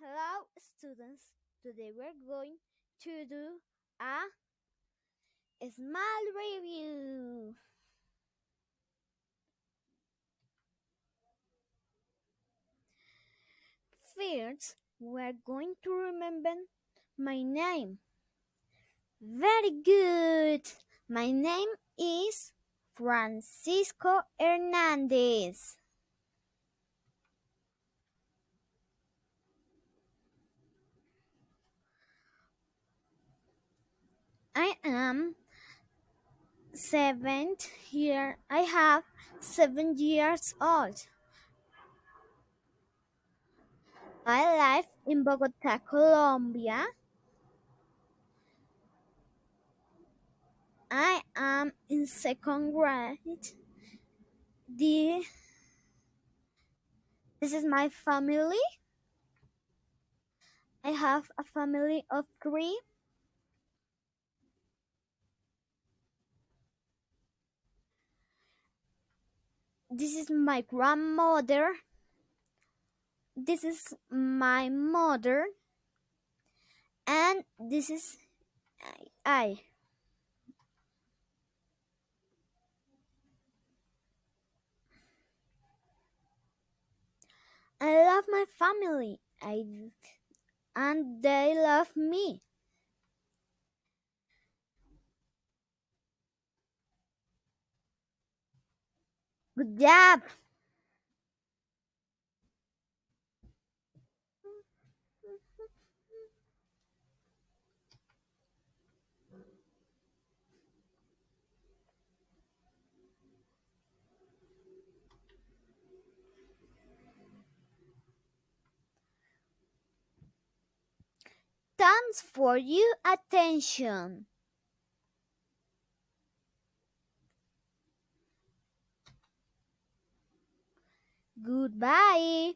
Hello students, today we're going to do a small review. First, we're going to remember my name. Very good. My name is Francisco Hernandez. I am seven year I have seven years old. I live in Bogota, Colombia. I am in second grade. The, this is my family. I have a family of three. This is my grandmother. This is my mother. And this is I. I love my family. I and they love me. Good job. Thanks for your attention. Goodbye.